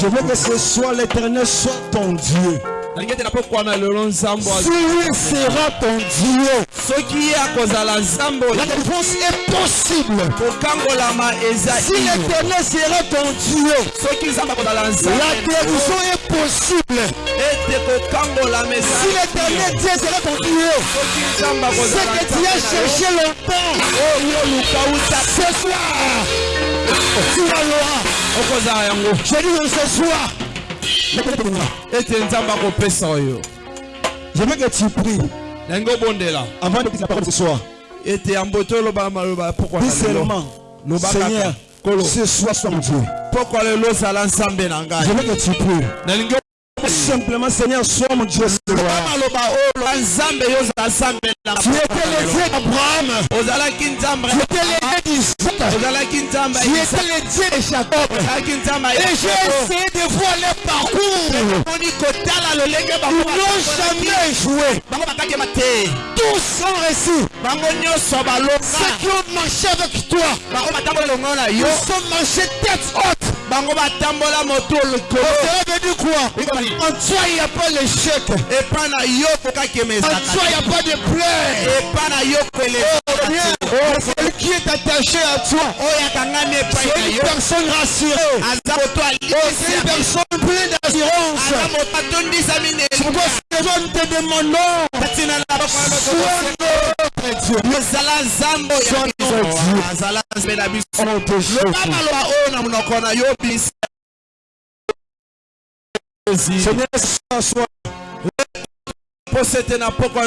Je veux que ce soit l'éternel soit ton Dieu. nalingi ete napokwana lelo nzambo Si lui sera ton Dieu, soki ye akozala nzambe la délivrance est possible. Si l'éternel sera ton Dieu, la guérison est possible. Si l'éternel Dieu sera ton Dieu, ce que tu as cherché longtemps, uta ce soir, tu l'auras. Okozala yango Je dis ce soir, ete nzambe akopesa oyo que tu pries obondela avant de la parole ce soir. ete to olobaka maloba lelo seulement, Lobaka Seigneur, Kolo. ce soir soit mon Dieu. pokwa lelo ozala nzambe na Je ngai veux que tu pries. Simplement, Seigneur, sois mon Dieu maloba oyo loba nzambe yo ozala nzambe Tu étais le d'Abraham. ozalaki nzambe Tu étais le ozalaki nzambe Tu étais le ozalaki nzambe ya Et j'ai Yakobo. essayé de voir les parcours. omoni kotala lolenge Ils bango n'ont jamais échoué. bango bakakema te Tous sont réussis. bango nyonso Ceux balonga qui ont marché avec toi, bango batambola elongo na yo ils sont marchés tête haute. Bango batambola moto likolo. Ça veut dire quoi? En toi, il n'y a pas l'échec. En epa na yo kokakema toi, ezalaka il n'y a pas de plaie. epa na yo Rien. koeleza Oh, celui qui est attaché à toi, c'est une personne rassurée. Oh, c'est une personne pleine d'assurance. C'est pourquoi ce soir, nous te demandons, sois nzambo azala nzambe na biso. Loba maloba oyo na monoko na yo na pokwa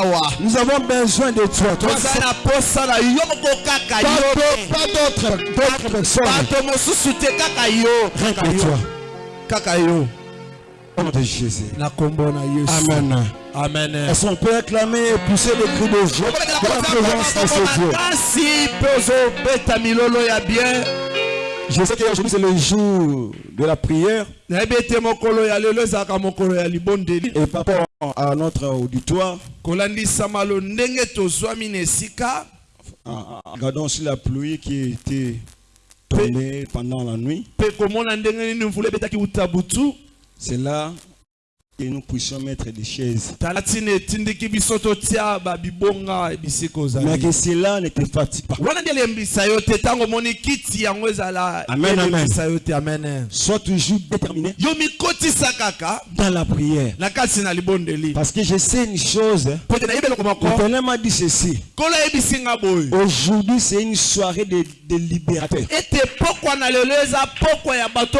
wa. Nous avons besoin de toi. Toi, toza na posa na yo moko kaka pas yo. d'autres- pas d'autres d'autres personnes. bato mosusu te kaka yo. Rien kaka que yo. toi. kaka yo. Au nom de Jésus. na kombo na yesu. Amen. Amen. Est-ce qu'on peut acclamer et pousser des cris de joie. De la présence de ce Dieu. Je sais qu'aujourd'hui c'est le jour de la prière. Et par rapport à notre auditoire, regardant aussi la pluie qui était tombée pendant la nuit, c'est là que nous puissions mettre des chaises. Mais que cela ne te fatigue pas. Amen, amen. Sois toujours déterminé dans la prière. Parce que je sais une chose, hein. l'éternel m'a dit ceci. Aujourd'hui c'est une soirée de, de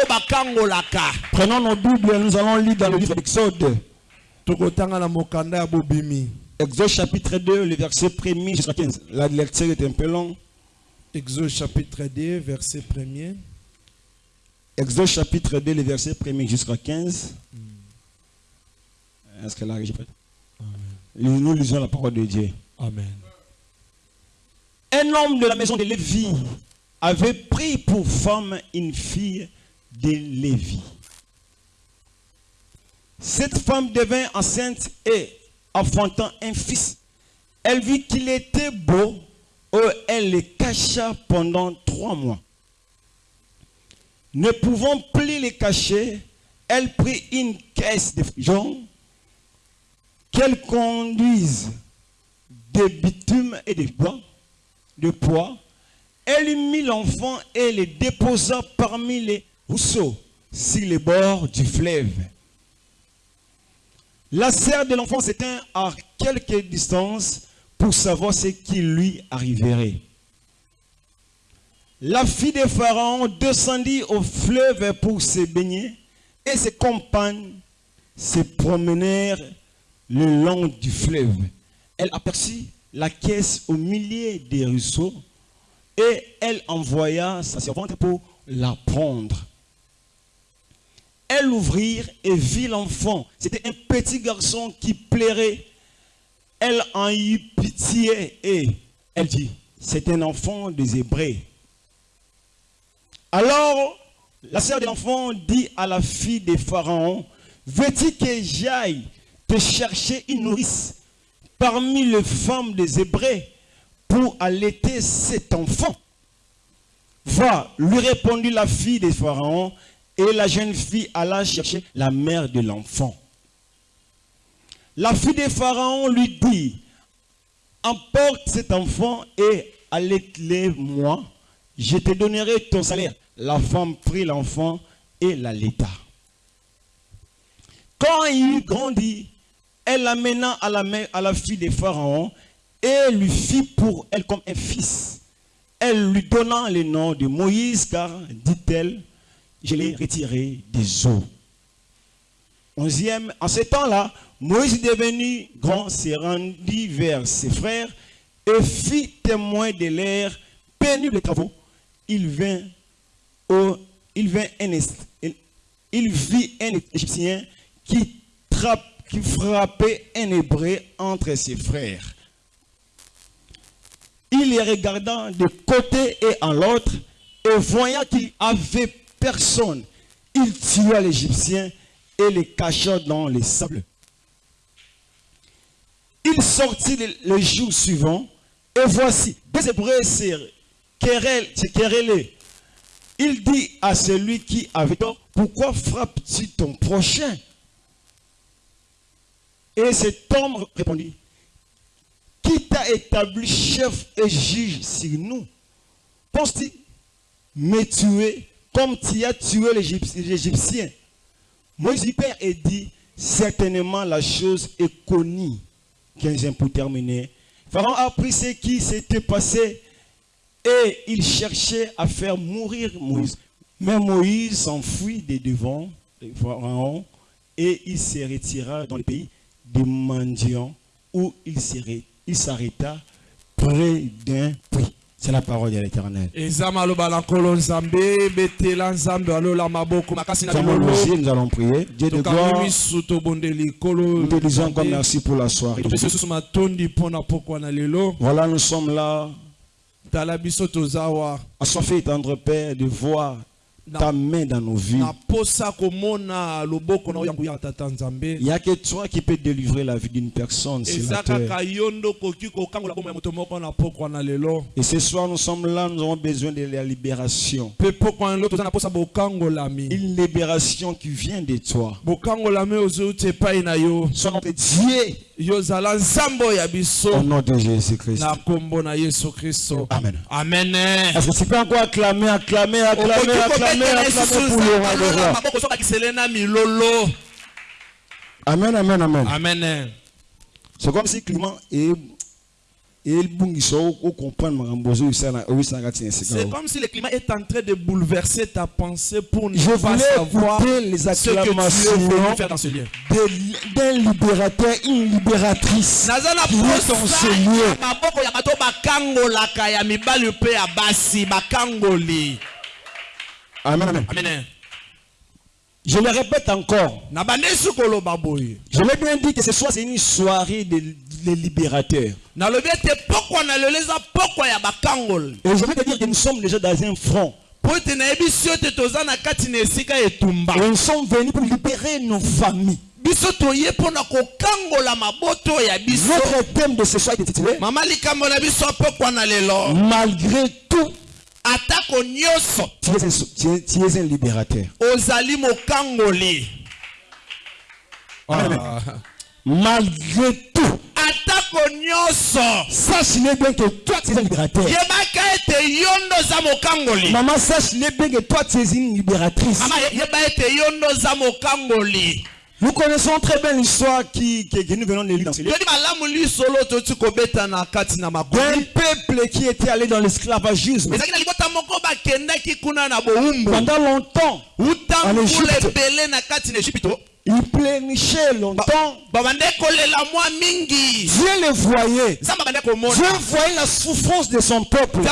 bakangolaka Prenons nos Bibles, nous allons lire dans le livre d'Exode. Bobimi Exode chapitre 2, le verset 1er jusqu'à 15. La lecture est un peu longue. exode chapitre 2 verset 1er Exode chapitre 2, le verset 1er jusqu'à 15. Est-ce que Nous nous lisons la parole de Dieu. amen Un homme de la maison de Lévi avait pris pour femme une fille de Lévi. Cette femme devint enceinte et, enfantant un fils, elle vit qu'il était beau et elle le cacha pendant trois mois. Ne pouvant plus le cacher, elle prit une caisse de jonc qu'elle conduise de bitume et de bois, de poids. Elle mit l'enfant et le déposa parmi les rousseaux sur les bords du fleuve. La sœur de l'enfant s'éteint à quelque distance pour savoir ce qui lui arriverait. La fille de Pharaon descendit au fleuve pour se baigner et ses compagnes se promenèrent le long du fleuve. Elle aperçut la caisse au milieu des ruisseaux et elle envoya sa servante pour la prendre. Elle ouvrit et vit l'enfant. C'était un petit garçon qui plairait. Elle en eut pitié et elle dit, c'est un enfant des Hébreux. Alors, la sœur de l'enfant dit à la fille de Pharaon, veux-tu que j'aille te chercher une nourrice parmi les femmes des Hébreux pour allaiter cet enfant? Va, lui répondit la fille de Pharaon, Et la jeune fille alla chercher la mère de l'enfant. La fille de Pharaon lui dit, emporte cet enfant et allaite-le-moi, je te donnerai ton salaire. La femme prit l'enfant et l'allaita. Quand il grandit, elle l'amena à la, à la fille de Pharaon et lui fit pour elle comme un fils. Elle lui donna le nom de Moïse car, dit-elle, je l'ai retiré des eaux. Onzième, en ce temps-là, Moïse devenu grand se rendit vers ses frères et fit témoin de leurs pénibles travaux. Il Est- vit un Égyptien qui frappait un Hébreu entre ses frères. Il les regarda de côté et en l'autre, et voyant qu'il avait personne, il tua l'Égyptien et les cacha dans les sables. Il sortit le, le jour suivant, et voici, deux Hébreux se. Il dit à celui qui avait tort, pourquoi frappes-tu ton prochain? Et cet homme répondit, qui t'a établi chef et juge sur nous? Penses-tu me tuer comme tu as tué l'Égyptien Moïse Père et dit certainement la chose est connue. 15 pour terminer. Pharaon a appris ce qui s'était passé et il cherchait à faire mourir Moïse. Mais Moïse s'enfuit des devant de Pharaon et il se retira dans le pays des mendiants où il s'arrêta près d'un puits. C'est la parole de l'Éternel. Nous allons prier. Dieu de gloire, nous te disons encore merci pour la soirée. Voilà, nous sommes là, awa assoiffés, tendre Père, de voir ta main dans nos vies. Il n'y a que toi qui peux délivrer la vie d'une personne sur la terre. Et ce soir, nous sommes là, nous avons besoin de la libération. Une libération qui vient de toi. Son Dieu yo ozala nzambe oyo ya au nom de Jésus-Christ. na nkombo na yesu kristo Amen. amen Est-ce que tu peux encore acclamer, acclamer, acclamer, acclamer, acclamer pour le roi des rois? maboko so bakisele na milolo Amen, amen, amen. amen C'est comme si Clément et C'est comme si le climat est en train de bouleverser ta pensée pour ne Je pas voulais savoir les ce que tu es venu faire dans ce lieu. de- d'un libérateur, une libératrice. naza na qui est dans ce lieu. Amen, amen. amen Je le répète encore. Je l'ai bien dit que ce soir, c'est une soirée de, de libérateurs. Et je vais te dire que nous sommes déjà dans un front. Et nous sommes venus pour libérer nos familles. Notre thème de ce soir est intitulé Malgré tout, atako nyonso tu es un, tu es- tu es un libérateur. ozali mokangoli Ah. Malgré tout, atako nyonso sache-le bien que toi, tu es un libérateur. yebaka ete yo ndo oza mokangoli Maman, sache-le bien que toi, tu es une libératrice. mama yeba ete yo ndo oza mokangoli Nous connaissons très bien l'histoire qui, nous venons de lire dans ce livre. D'un peuple qui était allé dans l'esclavagisme pendant longtemps. En Égypte. Ebele na kati na egypto Il plénichait longtemps. Dieu le voyait. Dieu voyait la souffrance de son peuple. Mais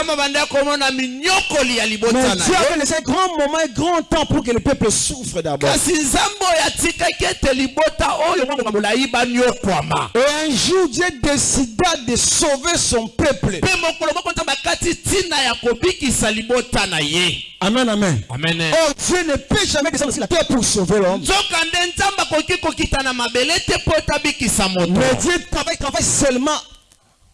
Dieu avait laissé un grand moment, un grand temps pour que le peuple souffre d'abord. Et un jour, Dieu décida de sauver son peuple. Amen, amen. amen Oh, Dieu ne peut jamais descendre sur la terre pour sauver l'homme. Nzambe akoki kokita na mabele te mpo ete abikisa moto Mais Dieu travaille, travaille seulement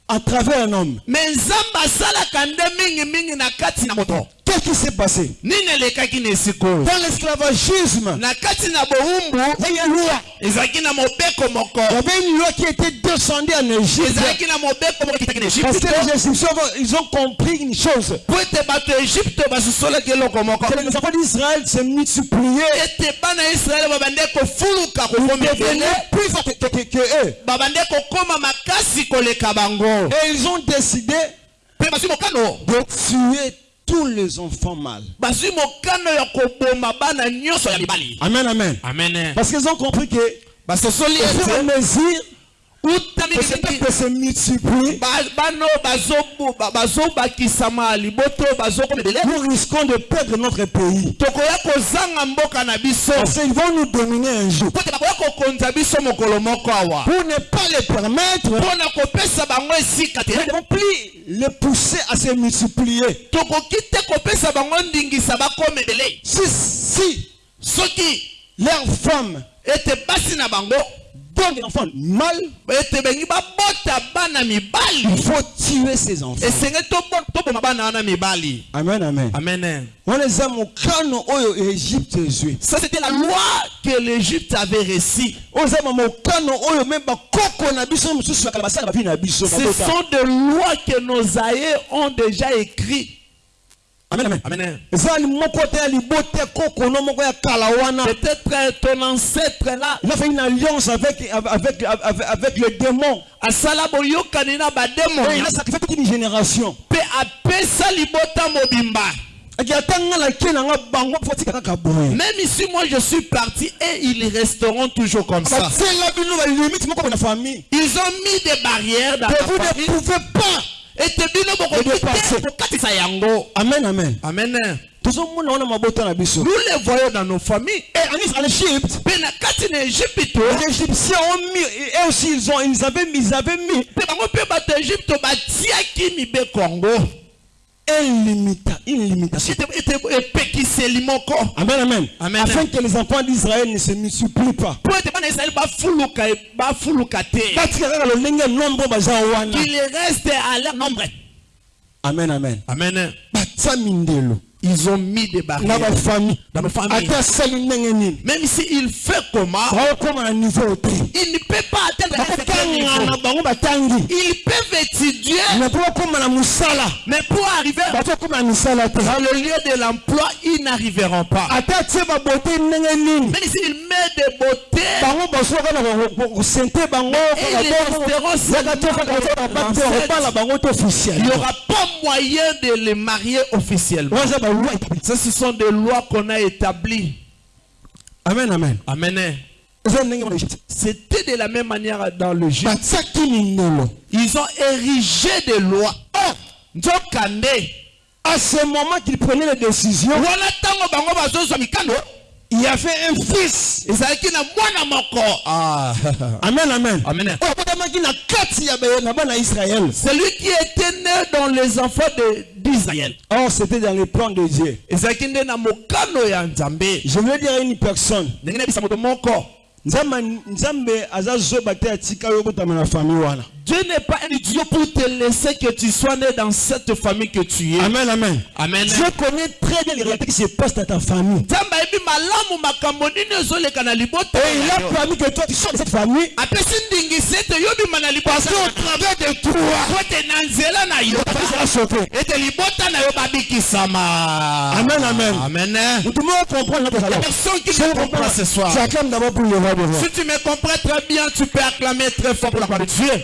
à travers un homme. me nzambe asalaka nde mingimingi na kati na moto qu'est-ce qui s'est passé Dans l'esclavagisme, il y avait une loi qui était descendue en Égypte. Parce que les Égyptiens, ils ont compris une chose. moko Que les enfants d'Israël se multipliaient. kofuluka Ils devenaient plus forts que, que- que eux. bango Et ils ont décidé de tuer tous les enfants mibali. Amen, amen. amen. Parce qu'ils ont compris que basosoli au fur et à ete mesure se nous risquons de perdre notre pays. Parce qu'ils vont nous dominer un jour. Pour ne pas les permettre, nous ne devons plus les pousser à se multiplier. Si, si soki leurs femmes ete basi enfants mibali. Il faut tuer ces enfants. Amen, amen. amen. Ça c'était la loi que l'égypte avait reçue ce sont des lois que nos aïeux ont déjà écrit amen. Amen. Peut-être ton ancêtre là. Il a fait une alliance avec, avec, avec, avec le démon. Et il a sacrifié toute une génération. Même ici moi je suis parti et ils resteront toujours comme ça. moko na famille ils ont mis des barrières dans vous ne pouvez pas ete bino bokoki De dépasser. te kokatisa yango. Amen amen. Amen. Tozomona wana mabota na biso. Nous les voyons dans nos familles. Et en Égypte. Mpe na kati na egypte les Égyptiens ont mis et aussi ils ont ils avaient mis ils avaient mis. Mpe bango mpe bato ya egypte batiaki mibeko yango moko amen amen. Amen. afin que les enfants d'Israël ne se multiplient pas. Wana qu'il reste à leur nombre. Amen amen. Amen. Mindelo ils ont mis des barrières dans même si il fait comment il ne peut pas atteindre un certain niveau ils peuvent étudier mais pour arriver dans le lieu de l'emploi ils n'arriveront pas même s'il met des beautés Et te il n'y aura pas moyen de les marier officiellement ça ce sont des lois qu'on a établies. Amen amen. Amen. C'était de la même manière dans le Jésus ils ont érigé des lois. Oh nzokande. À ce moment qu'il prenait les décisions il y avait un fils. Ezalaki na mwana moko ah. amen amen. Amen. na na bana ya israel celui qui était né dans les enfants de- d'israël. Or c'était dans le plan de dieu. Ezalaki nde na mokano ya nzambe. Je veux dire à une personne. Moto moko nzambe nzambe aza zoba te atika yo okotama na famille wana Dieu n'est pas un idiot pour te laisser que tu sois né dans cette famille que tu es. amen amen. Amen. dieu connaît très bien les réalités qui se passent dans ta famille. Et il a permis que toi tu sois de cette famille. Parce qu'au travers de toi. Amen, amen. amen. Nous devons comprendre notre salon personne qui me comprend ce soir. Tu acclames d'abord pour le roi de roi si tu me comprends très bien tu peux acclamer très fort pour la gloire de Dieu pourquoi moi te ntango mituna mosusu la grande na vie ne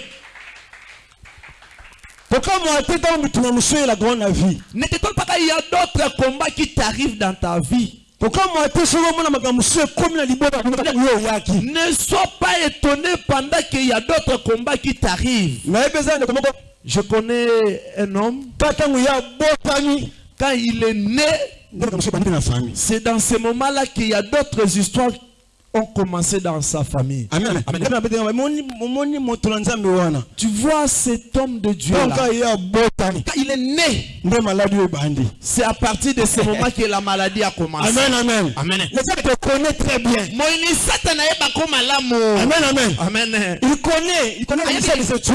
t'étonne pas qu'il y a d'autres combats qui t'arrivent dans ta vie. Ne sois pas étonné pendant qu'il y a d'autres combats qui t'arrivent. Je connais un homme, quand il est né, c'est dans ce moment-là qu'il y a d'autres histoires ont commencé dans sa famille. amen. Amen. Tu vois cet homme de Dieu là, il est né, c'est à partir de ce moment que la maladie a commencé. amen amen. Amen. le fait te connaît très bien. Amen amen. Amen. il connaît il connaît la minzoto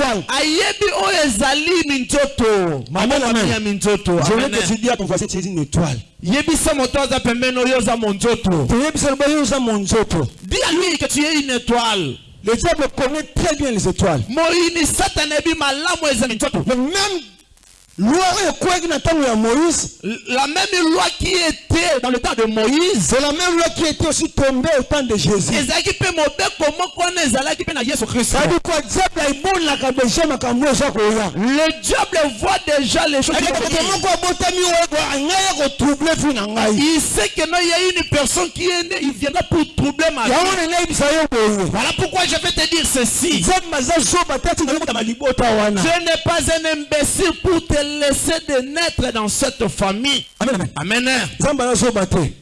Amen, amen. je veux que tu dis à ton voisin tu es une étoile yebisa moto aza pembeni oyo oza monzoto. Toyebisa loba yo oza mon nzoto dis à lui que tu es une étoile. Le diable connaît très bien les étoiles. Moyini satana yebi malamu eza minzoto mais même la même loi qui était dans le temps de moïse. C'est la même loi qui était aussi tombée au temps de jésus. Le diable voit déjà les choses il sait que non il y a une personne qui est née il viendra pour troubler ma vie. voilà pourquoi je vais te dire ceci. Je n'ai pas un imbécile pour te laisser de naître dans cette famille. amen amen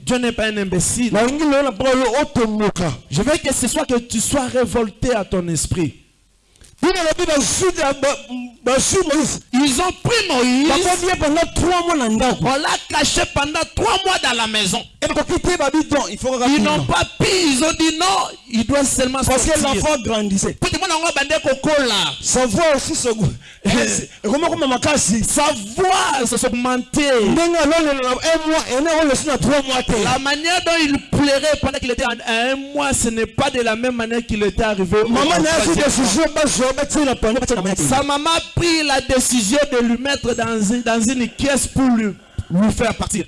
Dieu n'est pas un imbécile. Je veux que ce soit que tu sois révolté à ton esprit. Ils ont pris Moïse, on l'a caché pendant trois mois dans la maison. Ils n'ont pas pu, ils ont dit non, il doit seulement parce que sortir. l'enfant grandissait on va bander kokola. sa voix aussi se makasi Sa voix se augmentait. ndenge alolela na un mois ene olesi na trois mois te La manière dont il pleurait pendant qu'il était en- à un mois, ce n'est pas de la même manière qu'il était arrivé. au- Sa maman a pris la décision de lui mettre dans une, dans une caisse pour lui, lui faire partir.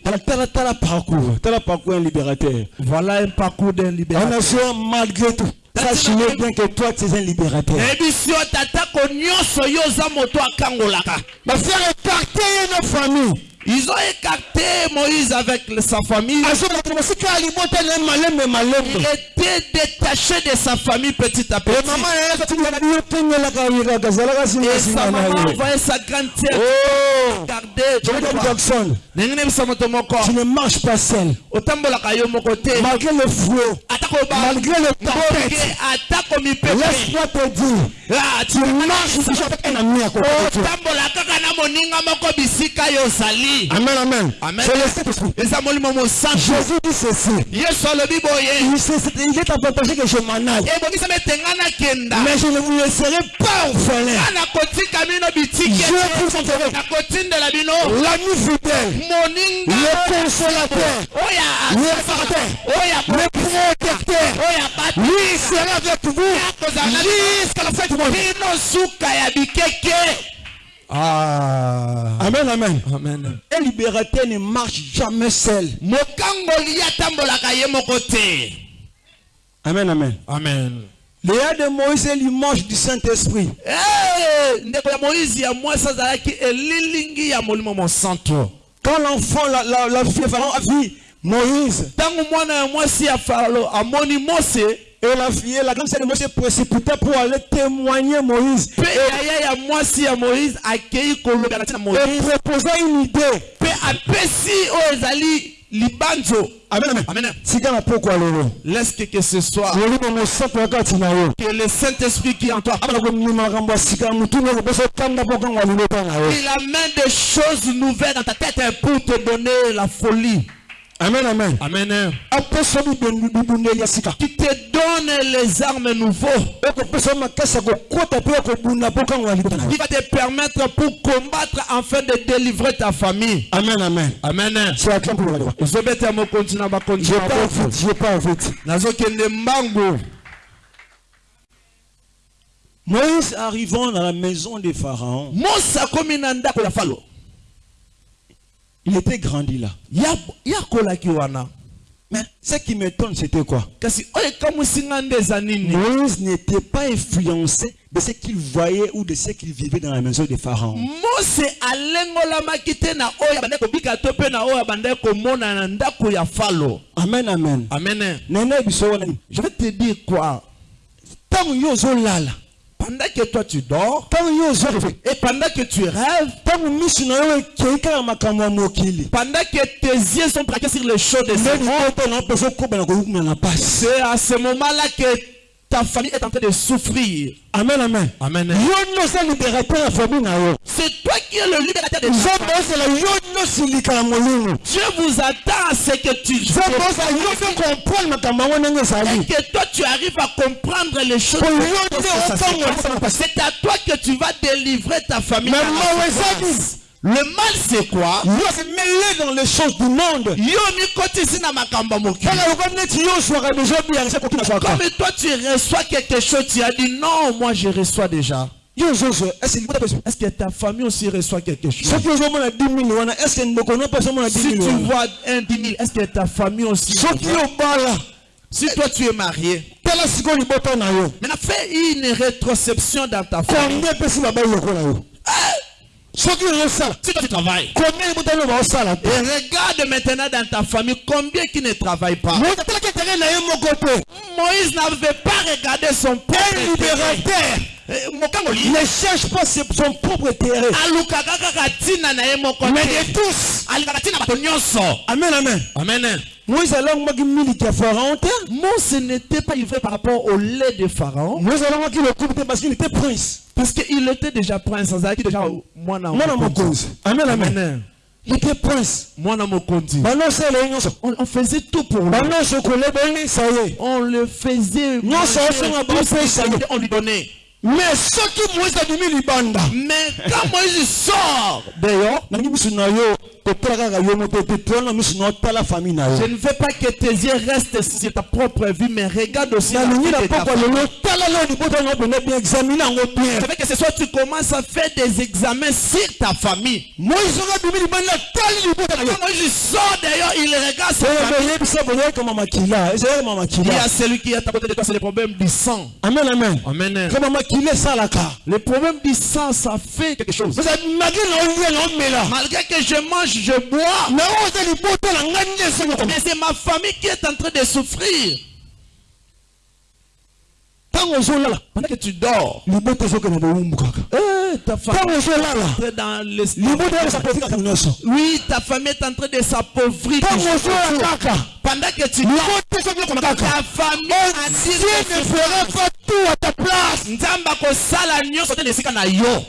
parcours parcours un libérateur Voilà un parcours d'un en libérateur. malgré tout sache-le bien que toi tu es un libérateur ebisi oyo tatako nyonso yo oza moto akangolaka bafere écarté ye na famille ils ont écarté moïse avec sa famille. Il était détaché de sa famille petit à petit. et sa maman envoyait sa grande sœur Oh. Moto moko. Tu ne marches pas seul. Malgré le atako malgré le tempête. laisse-moi te dire. Ah, tu marches avec un ami à côté de toi ozali amen amen. Amen. Jésus dit ceci. il, est avantage que je m'en aille. Nakenda mais je ne vous laisserai pas orphelin. Bitike je vous bino. L'ami fidèle. Le consolateur le oyo le protecteur. Lui sera avec vous jusqu'à la fin du monde bikeke amen amen. Amen. Un libérateur ne marche jamais seul. Mokangoli atambolaka ye moko te. Amen amen. Amen. Le ya de moïse est l'image du saint-esprit. Eh, ndeko ya moïse ya mwasi azalaki elilingi ya molimo mosantu. Quand l'enfant la, la, la fille Pharaon a vu Moïse et la fille la grande sœur de Moïse s'est précipitée pour aller témoigner Moïse. Kolobela ntina et proposa une idée. Ezali libanzo. Amen amen. Amen. Tika na pokwa lelo. Laisse que, ce soit. Molimo mosantu ya kati na yo. Que le saint-esprit qui est en toi. Abana komema makambo ya sika nyonso mpo yo. Il amène des choses nouvelles dans ta tête pour te donner la folie amen amen. Amen. Qui te donne les armes nouveaux qui va te permettre pour combattre afin de délivrer ta famille. Amen amen. Amen. Je bofu vite Moïse arrivant dans la maison de Pharaon, il était grandi là. Ya- yakolaki wana. Mais ce qui m'étonne, c'était quoi? Moïse n'était pas influencé de ce qu'il voyait ou de ce qu'il vivait dans la maison de Pharaon. Amen, amen. amen. Je vais te dire quoi? Yo ozolala, pendant que toi tu dors et pendant que tu rêves pendant que tes yeux sont braqués sur les choses de ce monde c'est à ce moment là que ta famille est en train de souffrir. amen amen Amen. C'est toi qui es le libérateur de ta Dieu vous attend à ce que tu et que toi tu arrives à comprendre les choses. C'est à toi que tu vas délivrer ta famille. Le mal c'est quoi? yo se mêlé dans les choses du monde. Comme toi tu reçois quelque chose, tu as dit non, moi je reçois déjà. Est-ce que ta famille aussi reçoit quelque chose? soki ozomona 10 000 wana eske ndeko no mpe azomona 10 Si 000 tu vois un 10 000, est-ce que ta famille aussi Si toi tu es marié, maintenant fais une rétrospection dans ta famille. Si toi tu travailles, et regarde maintenant dans ta famille combien qui ne travaillent pas. moïse n'avait pas regardé son propre Eh, ne cherche pas son propre terrain mais de tous. Amen amen. Amen. Moïse n'était pas livré par rapport au lait de Pharaon. Moïse parce qu'il était prince. Parce qu'il était déjà prince azalaki déjà mwana mwana mokonzi. Amen amen. Il était prince. Nyonso. On, on faisait tout pour lui. Kolebelisa ye on le faisait on lui donnait mais soki moïse abimi libanda mais quand Moïse sort dehors nangi miso na yo kotala kaka yo moto te tolana miso na yo tala famille na je ne veux pas que tes yeux restent sur ta propre vie mais regarde aussi la nalingi vie na de ta pokwa famille. lelo tala leo libota na bena bien examine yango bien Ça fait que ce soir tu commences à faire des examens sur ta famille. moïse oyo abimi libanda tali libota na yo Quand Moïse sort d'ailleurs, il regarde sa famille. kama makila Il y a celui qui est à côté de toi, c'est le problème du sang. amen amen Amen. Le problème du sang, ça fait quelque chose. Malgré que je mange, je bois, mais c'est ma famille qui est en train de souffrir. Pendant que tu dors, eh, ta famille est dans nyonso Oui, ta famille est en train de s'appauvrir. Pendant que tu dors, ta famille dit dieu ne fera pas tout à ta place. Te na yo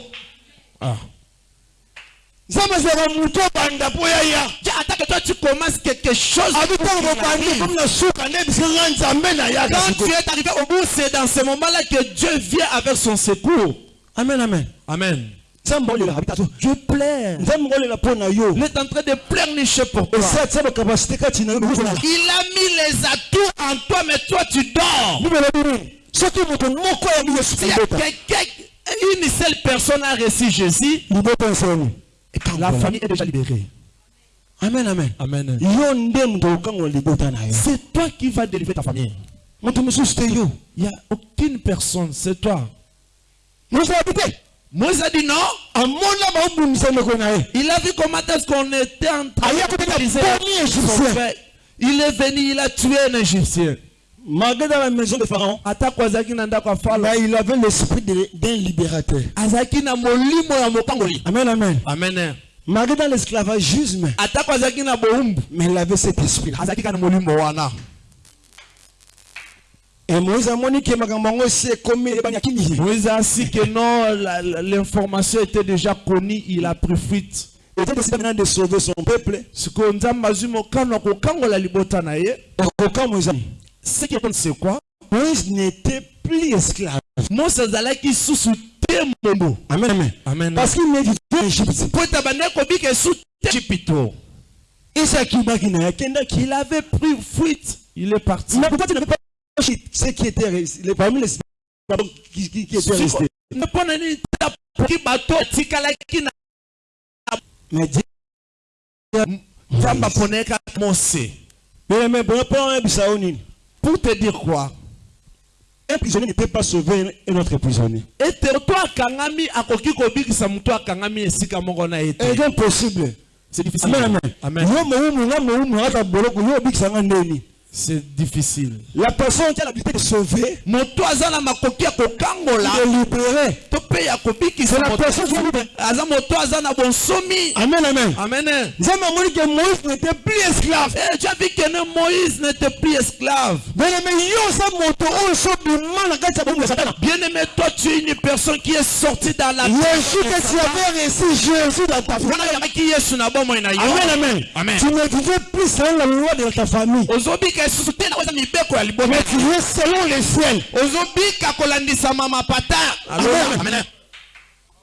commences quelque chose. suka nde bisika nga nzambe na yaka Quand tu es arrivé au bout, c'est dans ce moment-là que Dieu vient avec son secours. amen amen Amen. Dieu yo Il est en train de pleurnicher pour toi. Il a mis les atouts en toi, mais toi tu dors. libota quelqu'un, une seule personne a reçu Jésus, la famille est déjà libérée. amen amen Amen. C'est toi qui vas délivrer ta famille. Il n'y a aucune personne, c'est toi. Moïse a dit non. Il a vu comment est-ce qu'on était en train de. Il est venu, il a tué un Égyptien. Malgré dans la maison de pharaon mais il avait l'esprit de- d'un libérateur. Amen amen. Amen. Malgré dans l'esclavagisme mais il avait cet esprit là azalaki kaka na molimo wana. Et moïse ke makambo yango esi ekomi ebanyaki nini moïse asi que non la- la- l'information était déjà connue il a pris fuite. Était décidé maintenant de sauver son peuple. Azwi mokano ya kokangola libota na ye. Okoka moïse ce qui compte c'est quoi moïse n'était plus esclave. Azalaki susu te mombo amen amen. Amen. Parce qu'il ne vivait en égypte po ete bandaki kobika esu te jipito esi akimaki na ye akendaki il avait pris fuite. Il est parti. Mais peut-être il n'avait pas ce qui était resté? Parmi les qui, qui, qui mais Dieu kaka mose mais mais pour te dire quoi? Un prisonnier n'était pas sauvé un autre prisonnier. Te c'est impossible. C'est difficile. Amen amen. Amen c'est difficile La personne qui a l'habilité de sauver, de libérer. C'est la personne qui na bonsomi Amen, amen. amen Nzambe amoni que Moïse n'était plus esclave. Eh, tu as vu que Moïse n'était plus esclave. Bien aimé, aimé, toi tu es une personne qui est sortie dans la jour que tu avais reçu Jésus dans ta famille. Amen, amen. Amen. Tu ne vivais plus selon la loi de ta famille. Te na koza mibeko ya liboma Mais tu es selon le ciel. ozobika kolandisama mapata Amen. Amen.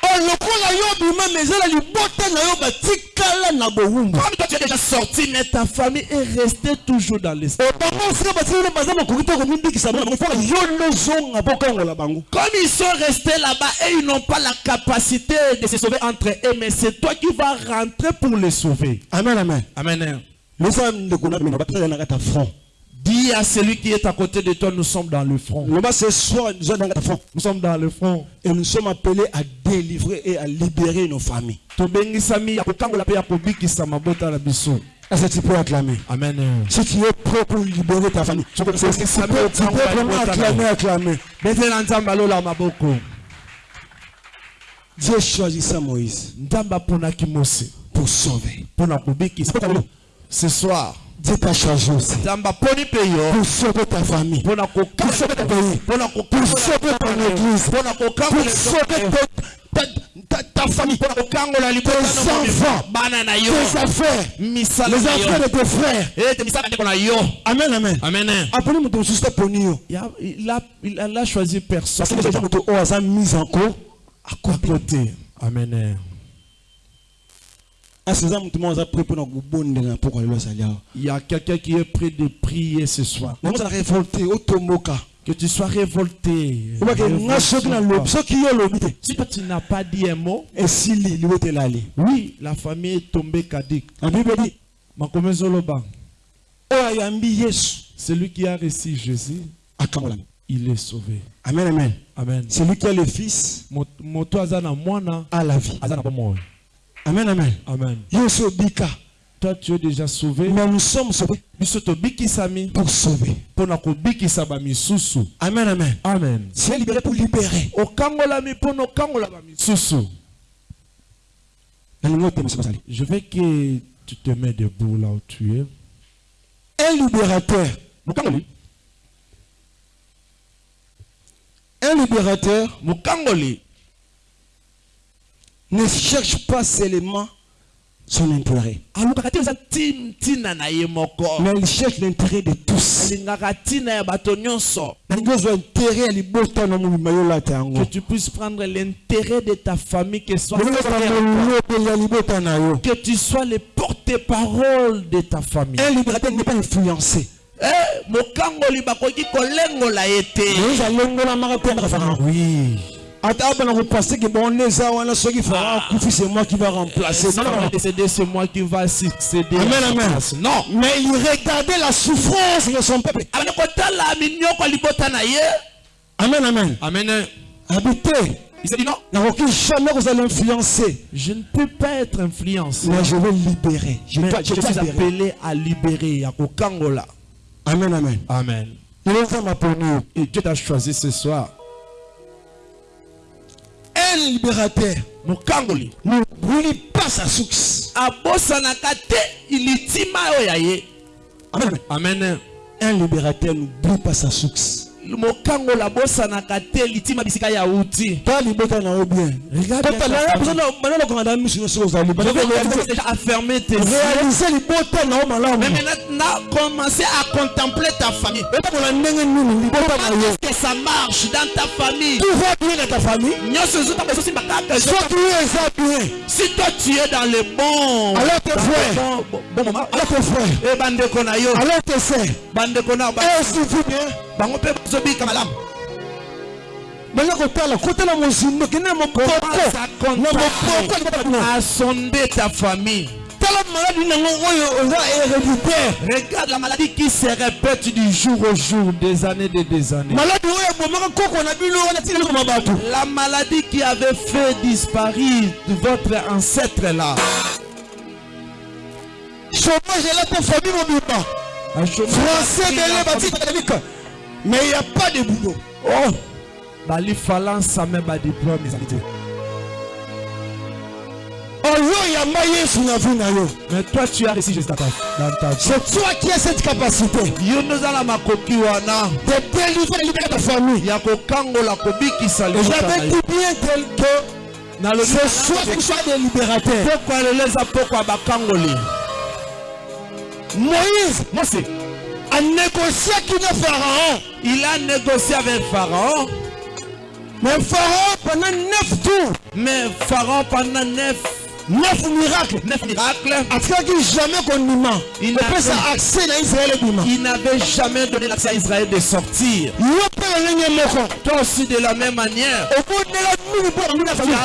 Oh, lokola yo bima mais ezala libota na yo batikala na bowumbu. Comme toi tu es déjà sorti, mais ta famille est restée toujours dans baza makoki komibikisa bango yo nozonga mpo bango Comme ils sont restés là-bas et ils n'ont pas la capacité de se sauver entre eux, mais c'est toi qui vas rentrer pour les sauver. amen amen Amen. losa ndeko na bino batikala na kati ya front Dis à celui qui est à côté de toi, nous sommes dans le front. nous sommes dans le front. et nous sommes appelés à délivrer et à libérer nos familles. Est-ce que tu peux acclamer? Amen. Si tu es prêt pour libérer ta famille tu peux, tu peux, tu peux vraiment acclamer acclamer. Dieu choisissa Moïse pour sauver. Ce soir Dieu t'a choisi aussi. Pour sauver ta famille. Pour sauver ton pays. pour sauver ton église. Pour sauver ta, ta, famille. Tes enfants. tes affaires. Les affaires de tes frères. Yo amen amen. Amen aponi moto mosusu te poni yo Ya- il a, il a, choisi personne. Parce que moto oyo aza mise en cause à côté amen asi eza moto moko aza prêt mpona kobondela mpoko lelo asali awa il y a quelqu'un qui est prêt de prier ce soir. Que tu sois révolté. Si tu n'as pas dit un mot, oui, la famille est tombée ayambi yesu. Celui qui a reçu Jésus, il est sauvé. amen amen. Amen. celui qui a le fils a la vie. Amen amen Amen. Toi tu es déjà sauvé. mais nous sommes sauvés pour sauver bamisusu. amen amen Amen. c'est libéré pour libérer Je veux que tu te mets debout là où tu es. un libérateur un libérateur. Ne cherche pas seulement son intérêt. Mais il cherche l'intérêt de tous. Que tu puisses prendre l'intérêt de ta famille que soit que tu sois le porte-parole de ta famille. Un libérateur n'est pas influencé. Eh, oui c'est moi qui va remplacer. C'est Non, c'est moi qui va succéder. À Amen, amen. non. Mais il regardait la souffrance de son peuple. Ye. Amen amen. Amen. Abi te il s'est dit non. Jamais kozala influencé je ne peux pas être influencé. Mais je vais libérer. Je dois je je suis libérer. appelé à libérer kokangola amen amen. Amen. Et Dieu t'a choisi ce soir un libérateur. Mokangoli. Ne brûle pas sa source abosanaka te litima oyo ya ye. Amen. Un libérateur ne brûle pas sa source mokangoli abosanaka te litima bisika ya uti ta libota na yo bien nyonso ozali à libota na yo malamu commencer contempler ta famille. etakola ndenge nini libota na Comment yo est-ce que ça marche dans ta famille tout va bien na ta famille nyonso ezotanga ezosimba kaka soki yo eza bien si toi tu es dans le bon Alors tes dans frères. bon- moment alors tes frères e bandeko na yo alors tes sœurs bandeko na suffit bien bango mpe bazobika malamu kotala kotala mozindo kende na ta famille? Tala maladi nango oyo oza héréditaire. Regarde la maladie qui se répète du jour au jour des années et des années. Maladi oyo ebomaka koko na bino wana tina koma bato. La maladie qui avait fait disparaître votre ancêtre là. Chômage elata famille mobimba Français. Mais il n'y a pas de boulot. Oh, bali falansa me ba diplôme ezali te. Oyo yamba Yesu na vie na yo. Mais toi tu as réussi juste dans ta dans ta vie. C'est toi qui as cette capacité de délivrer ta famille. J'avais dit bien tel que c'est soit tu sois des libérateurs. Moïse a négocié avec le pharaon. Il a négocié avec pharaon. Mais pharaon pendant neuf tours, mais pharaon pendant neuf neuf miracles, neuf miracles. Jamais Il opesa n'a- accès na israel ebima il n'avait jamais donné l'accès à Israël de sortir. Yo mpe lolenge moko toi aussi de la même manière. Okondela mingi mpo famille.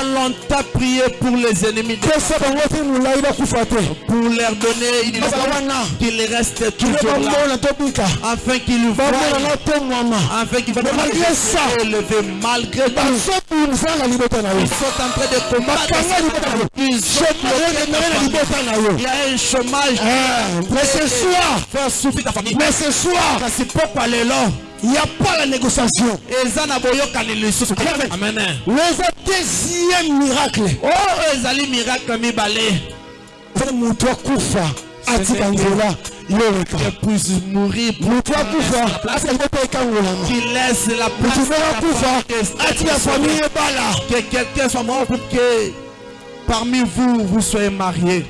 Prié pour les ennemis de pesa bango te molai bakufa te pour leur donner une wana qu'il reste toujours là. bamona tobika afin mwama qu'ils voient Malgré ça. élevé malgré tout bazobimisa na libota na yo ils sont en train de combattre il y a un chômage Eh, mais ce soir faire souffrir ta famille. mais ce soir pokwa lelo il n'y a pas la négociation. Amen. leza deuxième miracle. Ezali miracle mibale moto akufa atika nzela yoleka que puisse mourir moto atika laisse la place moto atika famille. que quelqu'un soit mort pour que parmi vous vous soyez mariés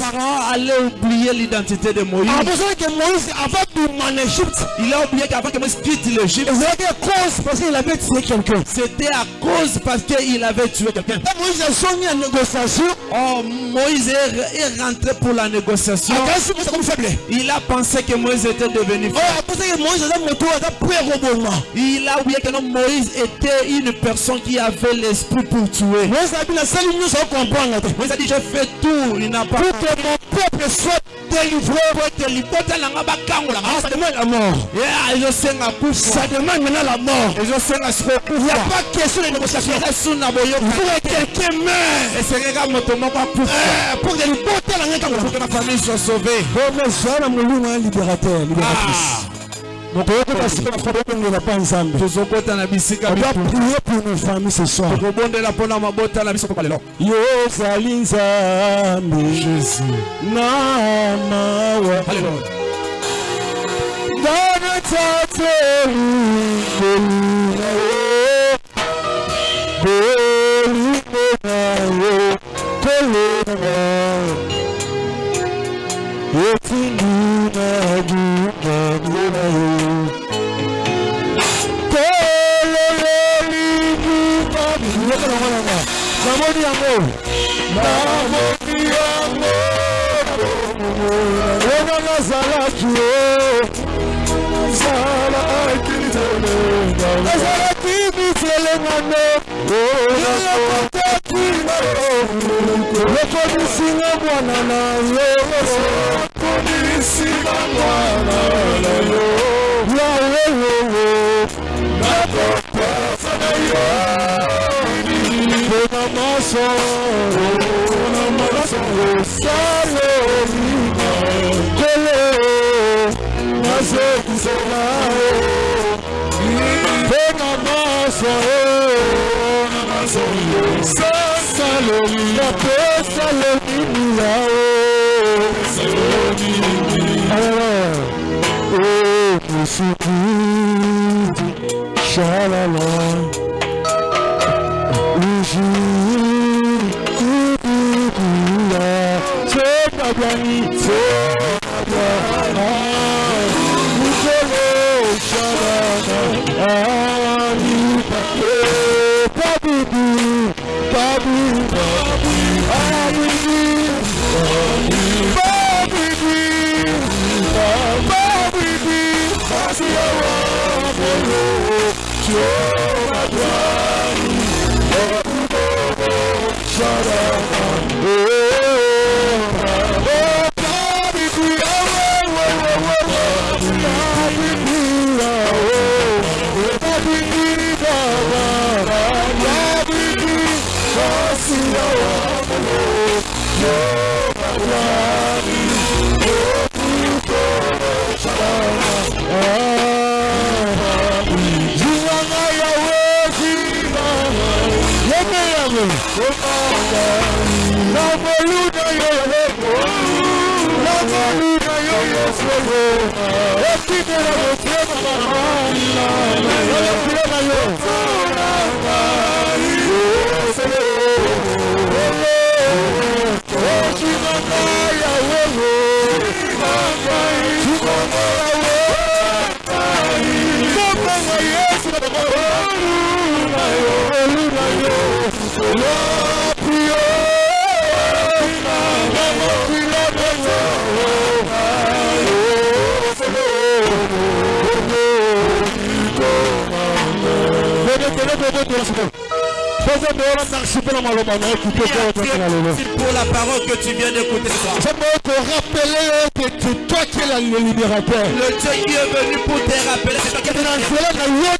Pharaon allait oublier l'identité de Moïse. Il a oublié qu'avant que Moïse quitte l'Égypte c'était à cause parce qu'il avait tué quelqu'un. Oh Moïse est, rentré pour la négociation. Faible. Il a pensé que Moïse était devenu po ekoboma il a oublié que non, Moïse était une personne qui avait l'esprit pour tuer. Moïse a dit j'ai fait tout il n'a pas pour que mon peuple soit délivré Ah, ça demande la mort. Ça demande maintenant la mort. Il n'y a pas question de négociation. Que quelqu'un meure Eh, pour que ngai pour que ma famille soit sauvée. Libérateur libératrice tokoyokebasikabakolobongela mpo nzambe tozokota na bisika prier pour nos familles ce soir tokobondela mpona mabota na biso papa lelo yozali nzambe jésus na mawa danatatelielinayo bolinayo kolona yetindinayo namoni yango namoni yango wana nazalaki o ezalaki mitelengano lokonisinga mwana na yo lokonisinga mwana na yo yawewowo nakopasa na yo na mọ sọ̀rọ̀ na. pour la parole que tu viens d'écouter. J'aimerais te rappeler que c'est toi qui es le libérateur. Le Dieu qui est venu pour te rappeler, c'est toi qui es le libérateur.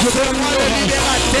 Je demande libération.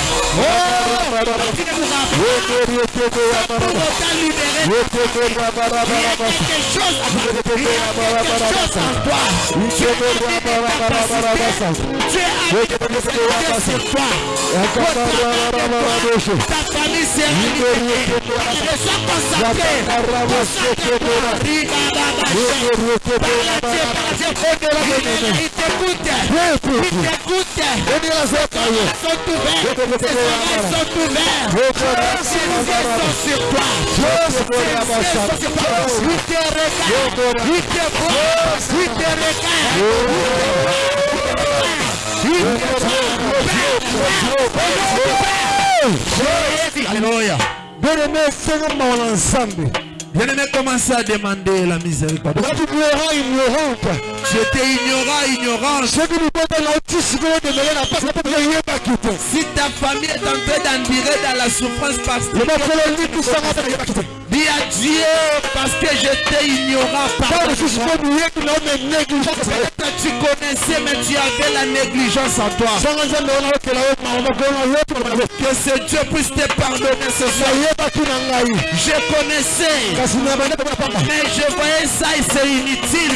Il t'écoute, Redenção Alléluia. Bien-aimé, fais-moi. Bien-aimé, à demander la miséricorde. J'étais ignorant, ignorant. Si ta famille est en train d'endurer dans la souffrance parce que... Dis à Dieu parce que j'étais ignorant. Peut-être tu connaissais mais tu avais la négligence en toi. Que ce Dieu puisse te pardonner ce soir. Je connaissais mais je voyais ça et c'est inutile.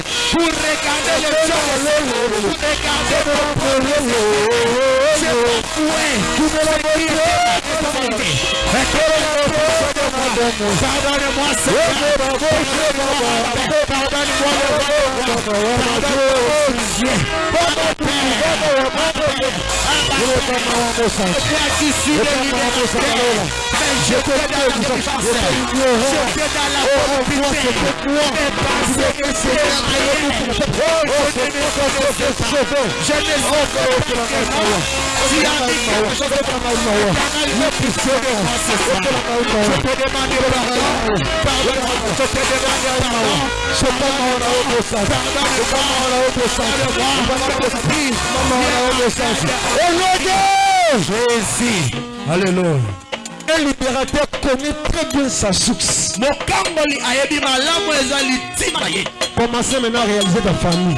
fue. Baba ni mwasi Baba ni je cancer. Je te demande pardon. Pardon. Je demande pardon. Jésus. Alléluia. Un libérateur connaît très bien sa source. mokangoli ayebi malamu Commencez maintenant à réaliser ta famille.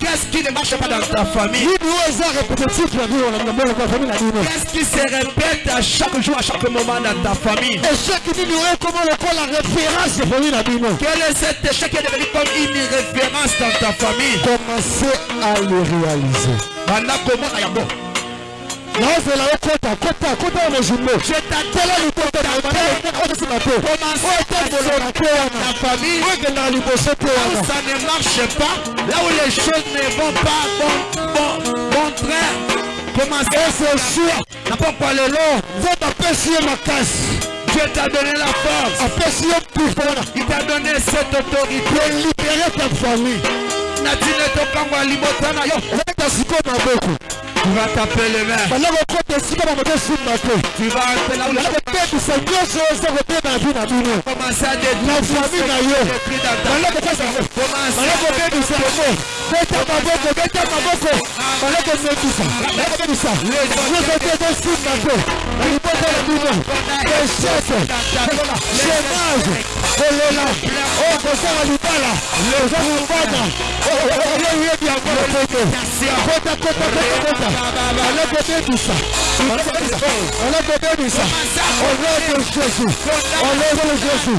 Qu'est-ce qui ne marche pas dans ta famille? Qu'est-ce qui se répète à chaque jour à chaque moment dans ta famille? Quel est cet échec qui est devenu comme une référence dans ta famille? Commencez à le réaliser. Naozela yo kota kota ya otosinga te wana liboso te ça ne marche pas, là où les choses ne vont pas bon, bon, bon train, commencez sûr. na pokwa lelo, nzambe apesi ye makasi Dieu t'a donné la force, il t'a donné cette autorité. libere ta famille Tu vas taper les mains, tu vas commencer à détruire ce est écrit dans ta banda ça. Au nom de Jésus. Au nom de Jésus. Au nom de Jésus. Au nom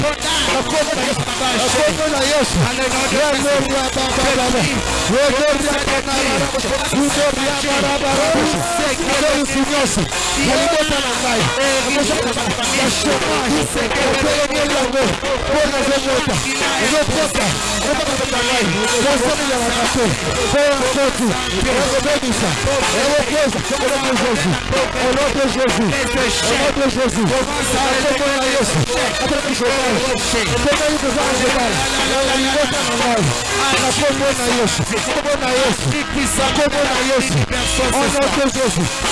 de Jésus. Thank you. Você me leva a café, foi a foto, pegou bendição, é o Deus, é o meu Jesus, é o meu Jesus, é o meu Jesus, acompanha isso, acompanha isso, acompanha isso, acompanha isso, acompanha isso, acompanha isso, acompanha isso, acompanha isso, acompanha isso, acompanha isso,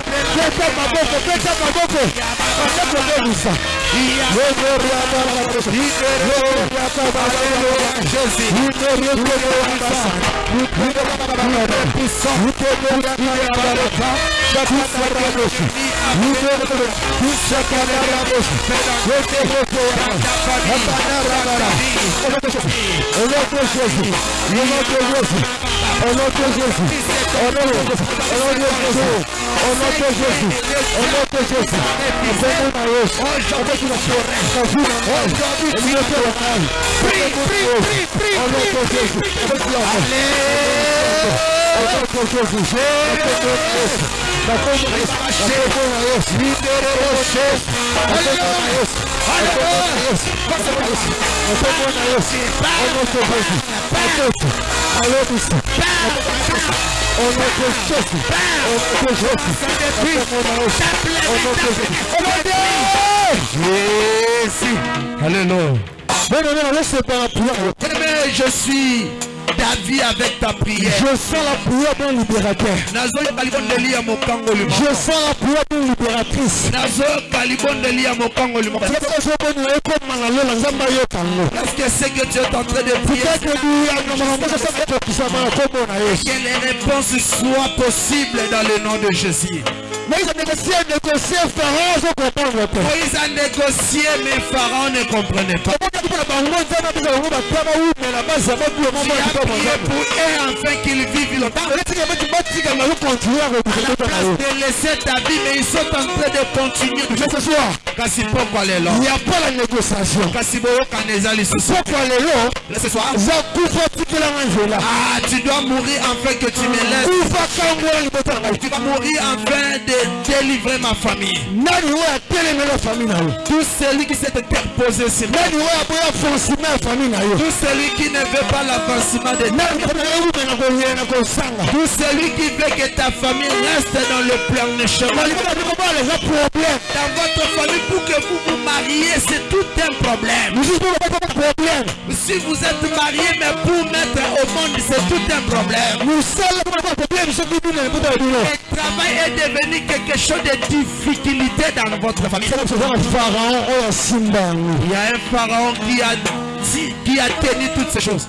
oh kombo na yesu kombo na yesu kombo na yesu kombo na yesu dans le nom puissant de jésus nabebisi elobi ya bobola ya kozanga ya bokauki ya selima ya chomage lebota na ngai nabebisi yango ekozanga loboto nabebisi yango yekleza na ngai ya chomage naliati yango beta maboko Jésus. Alléluia. Non, non, non, laissez pas la. Mais eh ben, je suis ta vie avec ta prière. Je sens la prière d'un libérateur. Je sens la prière d'une libératrice. Parce que c'est que tu es en train de prier, que les réponses soient possibles dans le nom de Jésus. Moïse a négocié, négocié, Pharaon ne comprenait négocié, mais Pharaon ne comprenait pas nzambe pour eux afin qu'ils vivent longtemps. na na yo Place de laisser ta vie, mais ils sont en train de continuer. Kasi pokwa lelo. il n'y a pas la négociation Kasi boyokana eza lisusu. pokwa lelo Ce soir. kufa nzela Ah, tu dois mourir afin que tu me laisses. kufa kangola libota na ngai Tu vas mourir afin de délivrer ma famille. nani oyo atelemela famille na yo Tout celui qui s'est interposé sur moi. nani oyo aboya foncime ya famille na yo Tout celui qui ne veut pas l'avancement Tout celui qui veut que ta famille reste dans le plan de chemin. Dans votre famille, pour que vous vous mariez, c'est tout un problème. Si vous êtes marié, mais pour mettre au monde, c'est tout un problème. Le travail est devenu quelque chose de difficulté dans votre famille. Il y a un pharaon qui a, dit- qui a tenu toutes ces choses.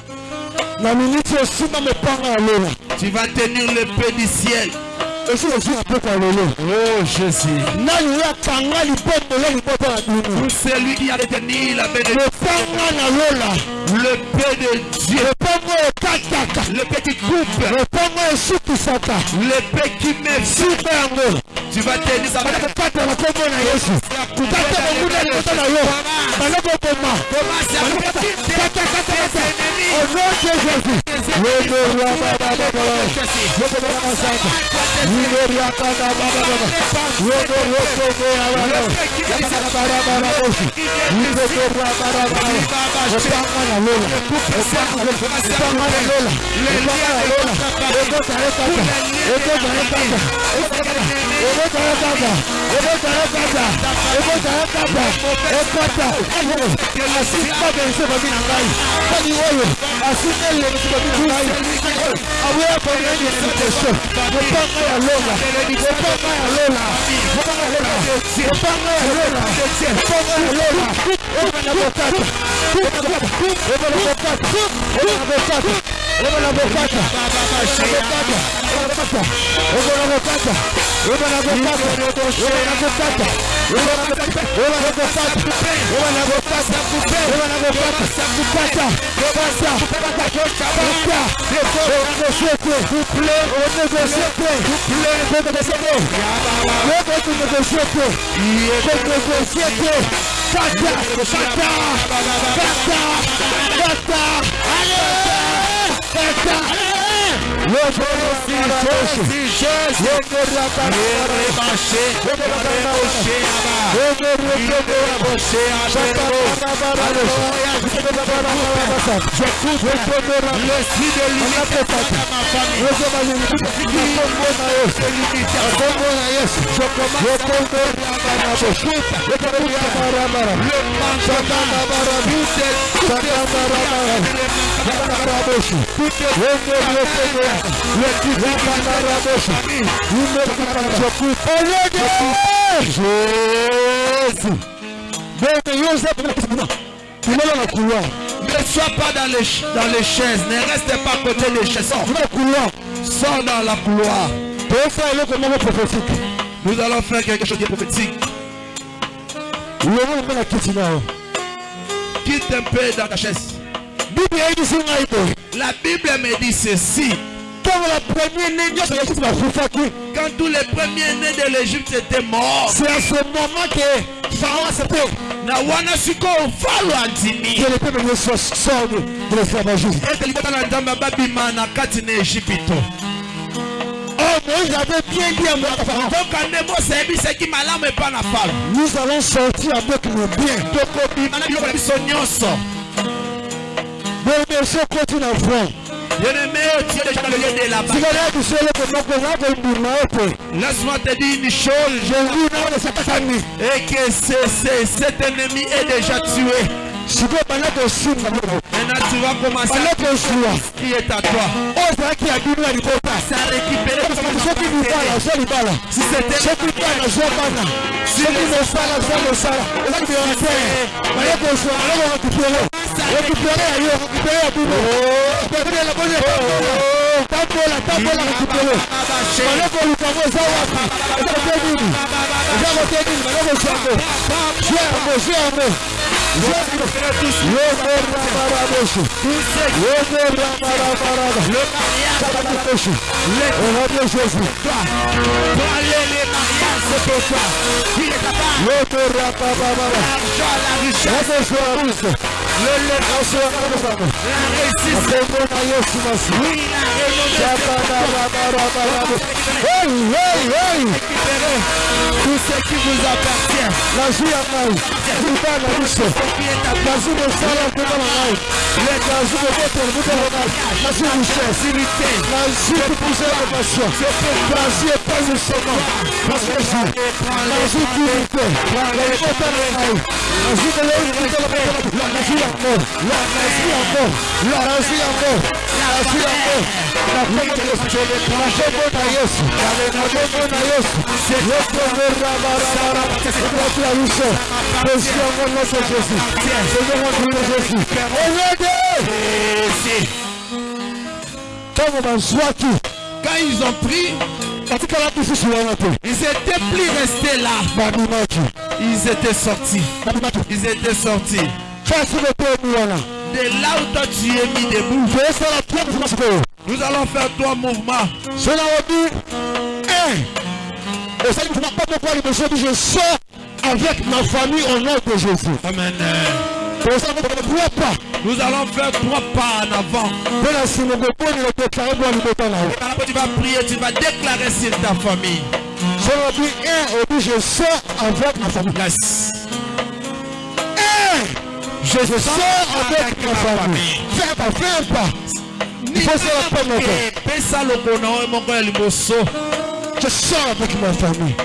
Tu vas tenir le paix du ciel. Oh Jésus. Pour celui qui a détenu la bénédiction, le paix de Dieu. pongwe ekataka lepeki coupe lepongwe esukisaka lepeki mesika yango bakokatela kombo na yesu kata bonguna liboso na yo balokoboma katakatakata au nom de jésus Thank you. esta Maradola, esta Maradola, esta en lola, lola, no ponga la lola, lola, lola, lola, lola, lola, nabopata leba nabopata nabopata nabopata leba nabopata leba nabopata leba nabopata leba nabopata leba nabopata leba nabopata leba nabopata kupata kupata kupata kupata négocier vous plaît on négocie vous plaît vous négociez vous négociez vous négociez Santa, Santa, Santa, Santa, Santa, Santa, Put your couloir Ne sois pas dans les, dans les chaises, ne reste pas à côté des chaises. Sors, dans la couloir. Nous allons faire quelque chose de prophétique. Quitte un peu dans ta chaise. La Bible me dit ceci. Quand tous les premiers-nés de l'Égypte étaient morts, c'est à ce moment que Pharaon s'était. nawana sikoyo valo andimiete libota na nzambe babima na kati na ejipito toka nde mose ayebisaki malamu epa na falo tokobima na biloko na biso nyonso bweremerese okoti naffe sigalayo tuseere kunakunaku embunaokwe Laisse-moi te dire une chose. Et que c est, c est, cet ennemi est déjà tué. Maintenant, tu vas commencer à dire ce qui est à toi. Ça a récupéré tout ce qui Si c'était si le Recuperei aí, eu recuperei a buba. Recuperei a bola. Tá bola, tá bola, recuperou. Valeu, Colu, famoso aqui. Eu já botei nele. Eu já botei nele, valeu, você, amor. Germo, germo. Germo. Logo, ramará, moço. Logo, ramará, parada. Cara de peixe. Honra meu Jesus. Logo, ramará, parada. Logo, ramará, parada. Il est capable. yokorabababara L'argent, la richesse, yakosoaruse le, le, asoarabosano la Oui, la renommée. yabanarabarabarabe hey hey hey Récupérez tout ce qui vous appartient. nazwi ya ngai liba na biso Ce qui est à toi. nazwi mosala mpona na ngai nazwi kobotela motela ngai nazwi richesse nazwi kupuse ya compassion nazwi épanouissement nazwi nazwi dignité na libota na ngai motela nazwi yango nazwi yango nazwi yango nazwi yango na yesu na nyonso jésus oyede ntango bazwaki Quand ils ont pris, ils n'étaient plus restés là. Ils étaient sortis. Ils étaient sortis. De là où toi tu es mis debout, nous allons faire trois mouvements. naobi un. Osali mosima pa moko ya liboso bi je sors avec ma famille au nom de jésus. Amen. pas. Nous allons faire trois pas en avant. Et quand tu vas prier, tu vas déclarer sur ta famille. naobi un je sors avec ma famille. Yes. un je sors avec ma famille. fais pas fais pas il faut je sors avec ma famille.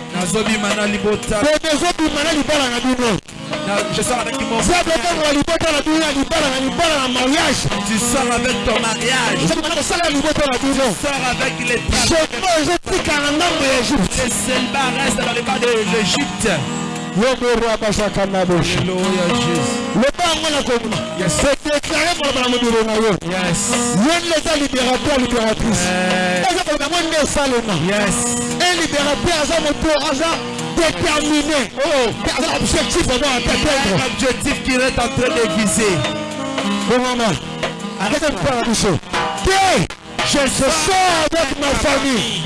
Je sors avec mon mariage. Tu sors avec ton mariage. Bino sors avec les travaux les célibats restent dans les bas de l'Égypte komuna sedeklare koloba na mobilo na yo yes. Ye nde eza libérateur libératrice yes. Un libérateur déterminé na objectif un qu'il est en train de viser. Je sors avec ma famille.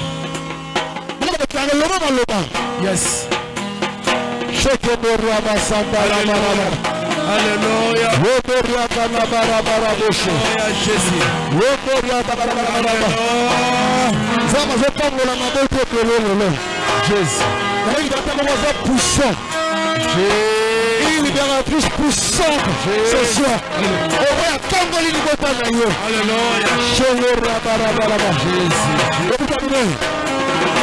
Yes Alléluia Jésus Jésus libératrice puissante ce soir oyo atamboli libota na yo Alléluia okutamine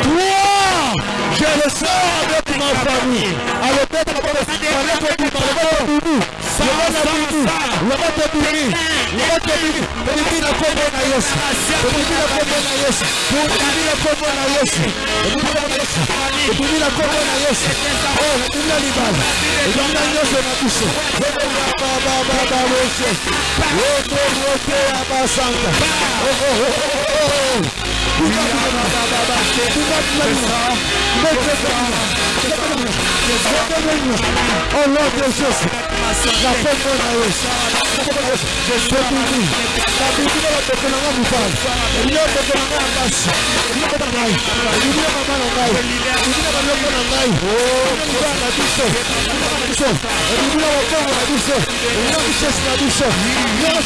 toi je le sors avec ma famille alobeta na bana sikale kobima lokoto bimi lokoto bimi lokoto bimi lokoto bimi tobimi na kombo na yesu tobimi na kombo na yesu tobimi na kombo na yesu tobimi na kombo na yesu oh nabimi na libala ebimi na nyonso na biso bababababoso otobote ya basanta Oh Lord Jesus, la pombo na Yesu. Tobimi, babimi na batoko na nga mibali, ebimi na batoko na nga ya basi, ebimi na bana na ngai, ebimi na mama na ngai, ebimi na baloko na ngai, ebimi na libala na biso, ebimi na biso, ebimi na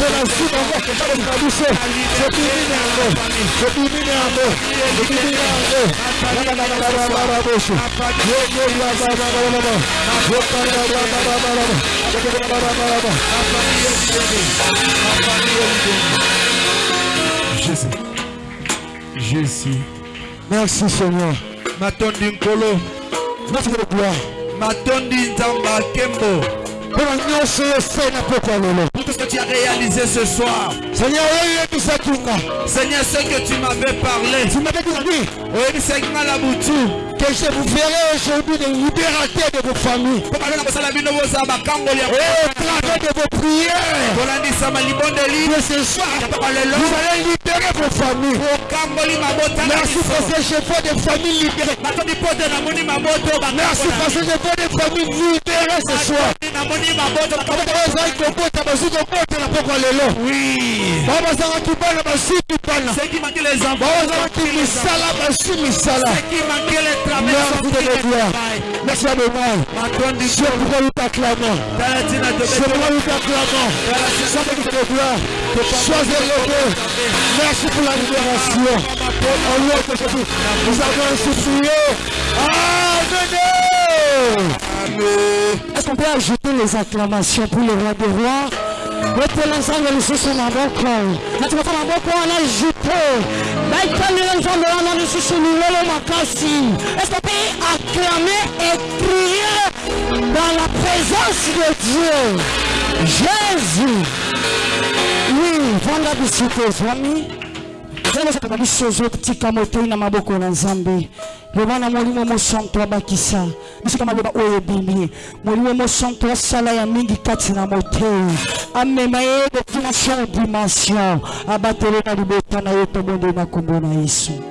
na biso, tobimi na yango, tobimi na yango, tobimi na yango, Rababababababoshe. Yokorabababababa. Yokorabababababa. Yokorabababababa. Jésus Jésus Merci Seigneur. matondi nkolo Merci de gloire. matondi nzamba kembo pour tout ce que tu as réalisé ce soir. Seigneur Seigneur ce que tu m'avais parlé. Nga na butu que je vous verrai aujourd'hui des libérateurs de vos familles. Au travers de vos prières. Que ce soir vous allez libérer vos familles. Merci familles libérées. Natondi mpoto namoni maboto merci parce que je vois des familles libérées ce soir bazalaki kobota bazwi kobota na pokwa lelo bao bazalaki bana bazalaki misala misala Merci de me gloire. Merci à Adonai. matondi C'est pourquoi nous t'acclamons. tala ntina C'est pourquoi nous t'acclamons. Sois de de gloire. Sois élevé. Merci pour la libération. Au nom de Jésus, nous avons prié. Amen. Est-ce qu'on peut ajouter les acclamations pour le roi des rois? Epela nzambe lisusu na tunafa maboko wana jupe baitalela nzambe wana lisusu lilolo makasi est-ce qu'on peut acclamer et crier dans la présence de Dieu? Jésus. Oui vanda bisika ezwami ezalesaka biso ezotika motoi na maboko na nzambe. Loba na molimo mosanto abakisa. Bisika maloba oyo ebimi molimo mosanto asala ya mingi kati na motei amema ye de dimension en dimension. Abatele na libota na ye tobonde na kombo na yesu